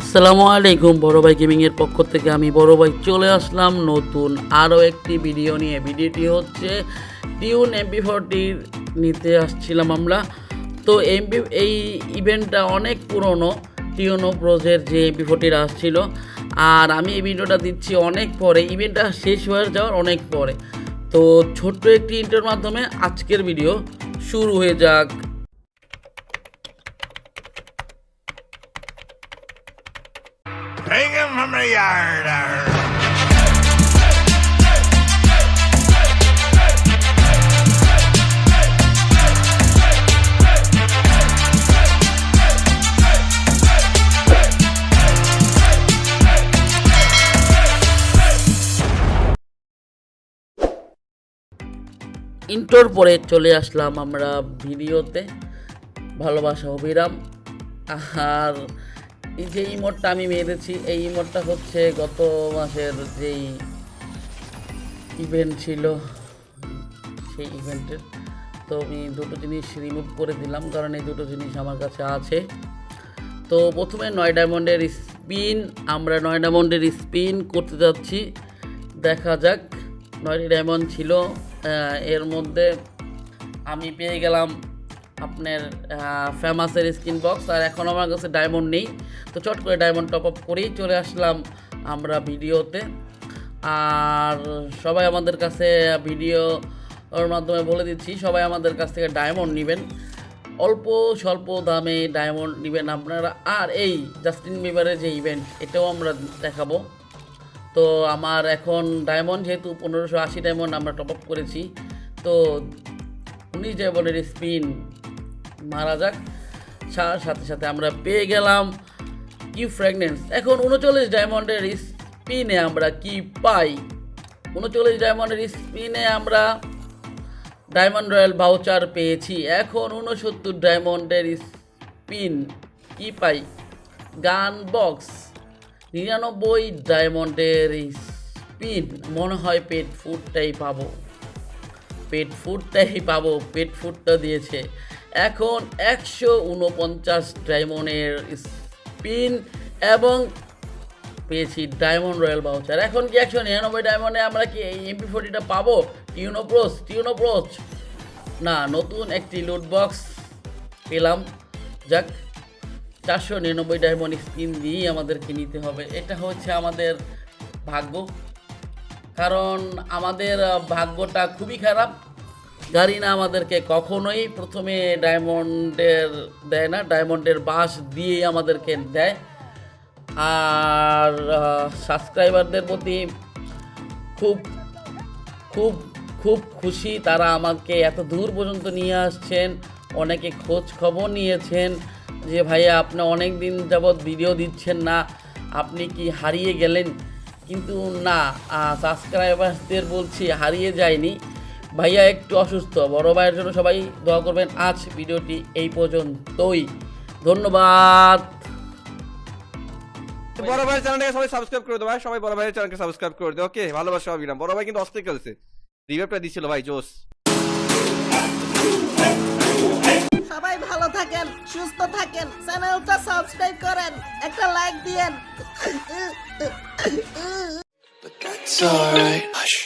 আসসালামু আলাইকুম, বড় ভাই গেমিংয়ের পক্ষ থেকে আমি বড় ভাই চলে আসলাম নতুন আরও একটি ভিডিও নিয়ে। ভিডিওটি হচ্ছে টিউন এমপি ফোরটির নিতে আসছিলাম আমরা। তো এমপি এই ইভেন্টটা অনেক পুরনো টিউনো প্রোজের যে এমপি ফোরটির আসছিল। আর আমি এই ভিডিওটা দিচ্ছি অনেক পরে। ইভেন্টটা শেষ হয়ে যাওয়ার অনেক পরে। তো ছোট্ট একটি ইন্টার মাধ্যমে আজকের ভিডিও শুরু হয়ে যাক। Bring him from the yard. ইন্টোর পরে চলে আসলাম আমরা ভিডিওতে। ভালোবাসা অবিরাম আর এই যে ইমোটটা আমি মেরেছি, এই ইমোটটা হচ্ছে গত মাসের যেই ইভেন্ট ছিল, সেই ইভেন্টের তো আমি দুটো জিনিস রিমুভ করে দিলাম, কারণ এই দুটো জিনিস আমার কাছে আছে। তো প্রথমে নয় ডায়মন্ডের স্পিন আমরা নয় ডায়মন্ডের স্পিন করতে যাচ্ছি। দেখা যাক, নয়টি ডায়মন্ড ছিল এর মধ্যে আমি পেয়ে গেলাম আপনার ফেমাসের স্ক্রিন বক্স আর এখন আমার কাছে ডায়মন্ড নেই। তো চট করে ডায়মন্ড টপ আপ করেই চলে আসলাম আমরা ভিডিওতে। আর সবাই আমাদের কাছে ভিডিও ওর মাধ্যমে বলে দিচ্ছি, সবাই আমাদের কাছ থেকে ডায়মন্ড নেবেন। অল্প স্বল্প দামে ডায়মন্ড নেবেন আপনারা। আর এই জাস্টিন বিবারের যে ইভেন্ট এটাও আমরা দেখাবো। তো আমার এখন ডায়মন্ড যেহেতু পনেরোশো আশি ডায়মন্ড আমরা টপ আপ করেছি, তো উনিশ ডায়মন্ডের স্পিন মারা যাক। সাথে সাথে আমরা পেয়ে গেলাম কি ফ্র্যাগনেন্স এখন উনচল্লিশ ডায়মন্ডের স্পিনে আমরা কি পাই? উনচল্লিশ ডায়মন্ডের স্পিনে আমরা ডায়মন্ড রয়্যাল ভাউচার পেয়েছি। এখন উনসত্তর ডায়মন্ডের স্পিন কি পাই? গান বক্স নিরানব্বই ডায়মন্ডের স্পিন মনে হয় পেট ফুডটাই পাবো। পেট ফুডটাই পাবো। পেট ফুডটা দিয়েছে। এখন একশো উনপঞ্চাশ ডায়মন্ডের স্পিন এবং পেয়েছি ডায়মন্ড রয়্যাল বাউচার। এখন কি একশো নিরানব্বই ডায়মন্ডে আমরা কি এই এমপি ফোর্টিটা পাবো? টিউনোপ্রোস টিউনোপ্রোচ না, নতুন একটি লুট বক্স পেলাম। যাক, চারশো নিরানব্বই ডায়মন্ড স্কিন দিয়েই আমাদেরকে নিতে হবে। এটা হচ্ছে আমাদের ভাগ্য। কারণ আমাদের ভাগ্যটা খুবই খারাপ। গাড়ি না আমাদেরকে কখনোই প্রথমে ডায়মন্ডের দেয় না, ডায়মন্ডের বাস দিয়েই আমাদেরকে দেয়। আর সাবস্ক্রাইবারদের প্রতি খুব খুব খুব খুশি তারা আমাকে এত দূর পর্যন্ত নিয়ে আসছেন, অনেকে খোঁজ খবর নিয়েছেন যে, ভাইয়া, আপনি অনেক দিন যাবৎ ভিডিও দিচ্ছেন না, আপনি কি হারিয়ে গেলেন? কিন্তু না সাবস্ক্রাইবারদের বলছি হারিয়ে যায়নি। ভাইয়া একটু অসুস্থ বড় ভাইয়ের জন্য সবাই দোয়া করবেন আজ ভিডিওটি এই পর্যন্তই। ধন্যবাদ। বড় ভাইয়ের চ্যানেলটাকে সবাই সাবস্ক্রাইব করে দেবো ভাই সবাই বড় ভাইয়ের চ্যানেলকে সাবস্ক্রাইব করে দেবো ওকে ভালোবাসা অবিরাম বড় ভাই কিন্তু অস্থির খেলছে। রিভাইভটা দিছিল ভাই জোস। সবাই ভালো থাকেন সুস্থ থাকেন চ্যানেলটা সাবস্ক্রাইব করেন একটা লাইক দিয়েন। But that's alright. Hush.